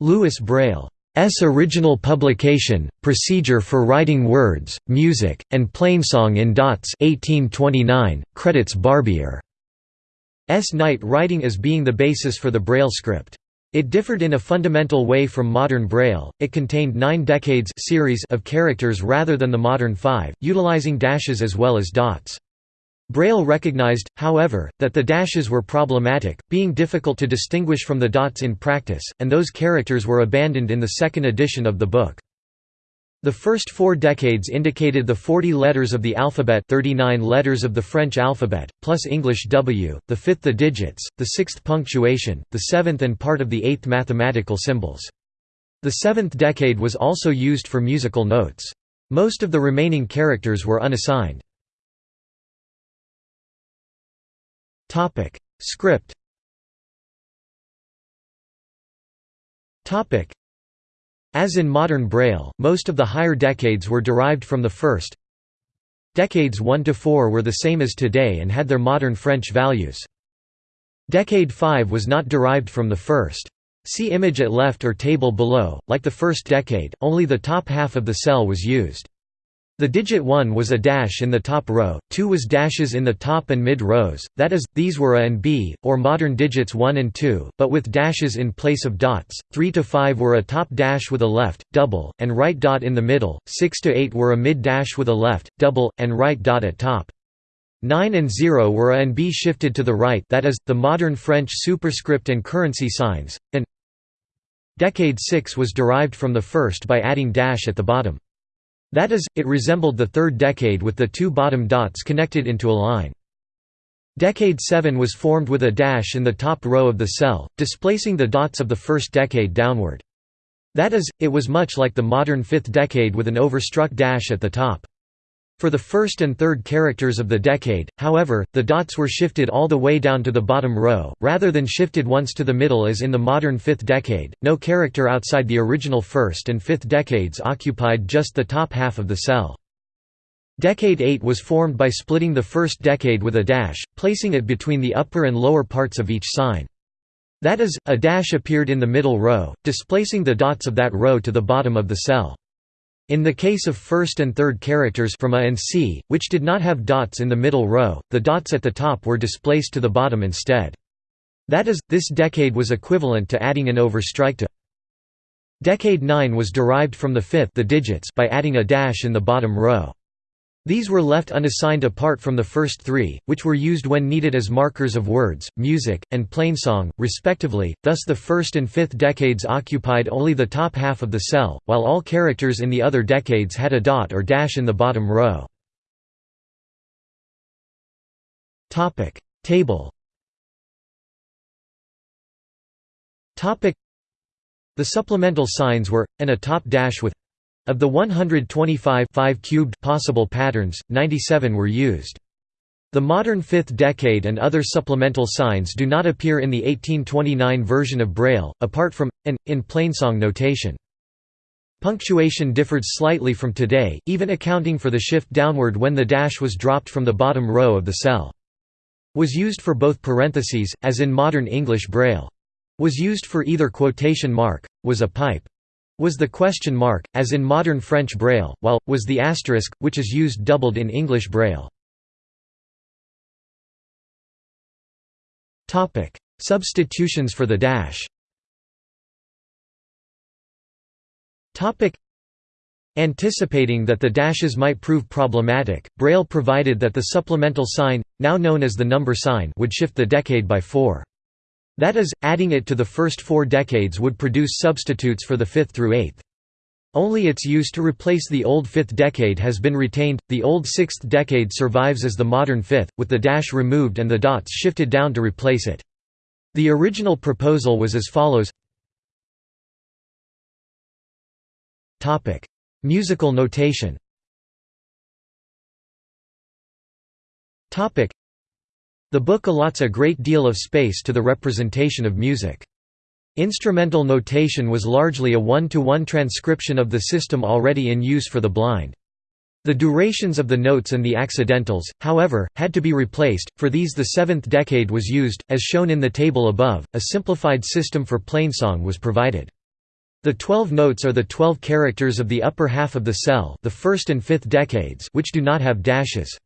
Louis Braille's original publication, Procedure for Writing Words, Music, and Plainsong in Dots 1829, credits Barbier's night writing as being the basis for the Braille script. It differed in a fundamental way from modern Braille, it contained nine decades series of characters rather than the modern five, utilizing dashes as well as dots. Braille recognized, however, that the dashes were problematic, being difficult to distinguish from the dots in practice, and those characters were abandoned in the second edition of the book. The first four decades indicated the 40 letters of the alphabet 39 letters of the French alphabet, plus English W, the fifth the digits, the sixth punctuation, the seventh and part of the eighth mathematical symbols. The seventh decade was also used for musical notes. Most of the remaining characters were unassigned. Topic: Script. Topic: As in modern Braille, most of the higher decades were derived from the first. Decades 1 to 4 were the same as today and had their modern French values. Decade 5 was not derived from the first. See image at left or table below, like the first decade, only the top half of the cell was used. The digit 1 was a dash in the top row, 2 was dashes in the top and mid rows, that is, these were A and B, or modern digits 1 and 2, but with dashes in place of dots, 3 to 5 were a top dash with a left, double, and right dot in the middle, 6 to 8 were a mid dash with a left, double, and right dot at top. 9 and 0 were A and B shifted to the right that is, the modern French superscript and currency signs, and Decade 6 was derived from the first by adding dash at the bottom. That is, it resembled the third decade with the two bottom dots connected into a line. Decade 7 was formed with a dash in the top row of the cell, displacing the dots of the first decade downward. That is, it was much like the modern fifth decade with an overstruck dash at the top. For the first and third characters of the decade, however, the dots were shifted all the way down to the bottom row, rather than shifted once to the middle as in the modern fifth decade. No character outside the original first and fifth decades occupied just the top half of the cell. Decade 8 was formed by splitting the first decade with a dash, placing it between the upper and lower parts of each sign. That is, a dash appeared in the middle row, displacing the dots of that row to the bottom of the cell. In the case of first and third characters from A and C, which did not have dots in the middle row, the dots at the top were displaced to the bottom instead. That is, this decade was equivalent to adding an overstrike to Decade 9 was derived from the fifth the digits by adding a dash in the bottom row. These were left unassigned apart from the first three, which were used when needed as markers of words, music, and plainsong, respectively, thus the first and fifth decades occupied only the top half of the cell, while all characters in the other decades had a dot or dash in the bottom row. Table The supplemental signs were, and a top dash with of the 125 5 cubed possible patterns, 97 were used. The modern fifth decade and other supplemental signs do not appear in the 1829 version of Braille, apart from, and, in plainsong notation. Punctuation differed slightly from today, even accounting for the shift downward when the dash was dropped from the bottom row of the cell. Was used for both parentheses, as in modern English Braille. Was used for either quotation mark, was a pipe. Was the question mark, as in modern French Braille, while, was the asterisk, which is used doubled in English Braille. Substitutions for the dash Anticipating that the dashes might prove problematic, Braille provided that the supplemental sign, now known as the number sign would shift the decade by four. That is, adding it to the first four decades would produce substitutes for the fifth through eighth. Only its use to replace the old fifth decade has been retained, the old sixth decade survives as the modern fifth, with the dash removed and the dots shifted down to replace it. The original proposal was as follows. Musical notation the book allots a great deal of space to the representation of music. Instrumental notation was largely a one-to-one -one transcription of the system already in use for the blind. The durations of the notes and the accidentals, however, had to be replaced, for these the seventh decade was used, as shown in the table above, a simplified system for plainsong was provided. The 12 notes are the 12 characters of the upper half of the cell the first and fifth decades which do not have dashes.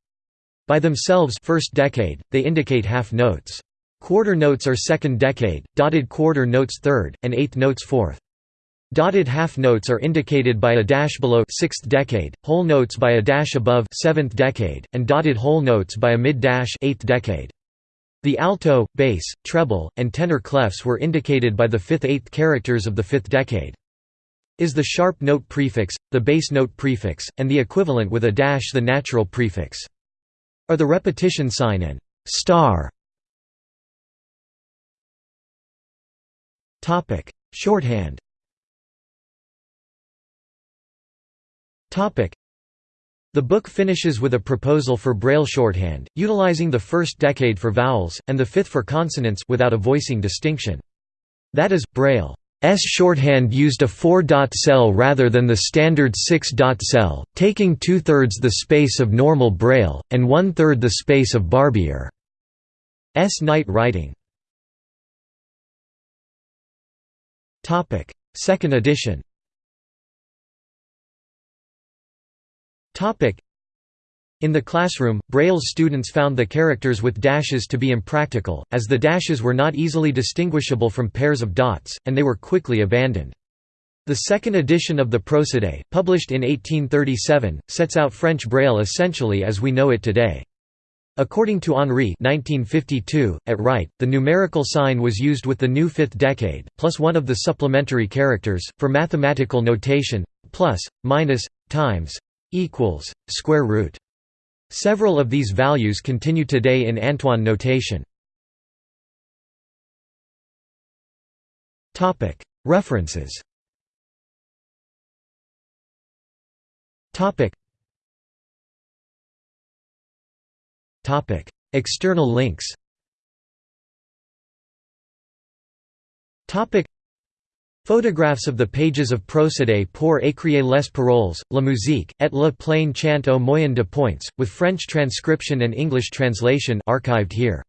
By themselves first decade, they indicate half notes. Quarter notes are second decade, dotted quarter notes third, and eighth notes fourth. Dotted half notes are indicated by a dash below sixth decade, whole notes by a dash above seventh decade, and dotted whole notes by a mid-dash eighth decade. The alto, bass, treble, and tenor clefs were indicated by the fifth-eighth characters of the fifth decade. Is the sharp note prefix, the bass note prefix, and the equivalent with a dash the natural prefix. Are the repetition sign and star. Topic: Shorthand. Topic: the book finishes with a proposal for Braille shorthand, utilizing the first decade for vowels, and the fifth for consonants without a voicing distinction. That is, Braille's shorthand used a four-dot cell rather than the standard six-dot cell, taking two-thirds the space of normal Braille, and one-third the space of Barbier's night writing. Second edition In the classroom, Braille's students found the characters with dashes to be impractical, as the dashes were not easily distinguishable from pairs of dots, and they were quickly abandoned. The second edition of the Procédé, published in 1837, sets out French Braille essentially as we know it today. According to Henri 1952, at Wright, the numerical sign was used with the new fifth decade, plus one of the supplementary characters, for mathematical notation, plus, minus, times, equals square root. Several of these values continue today in Antoine notation. References. External links Photographs of the pages of Procédé pour écrire les paroles, la musique, et le plain chant au moyen de points, with French transcription and English translation archived here.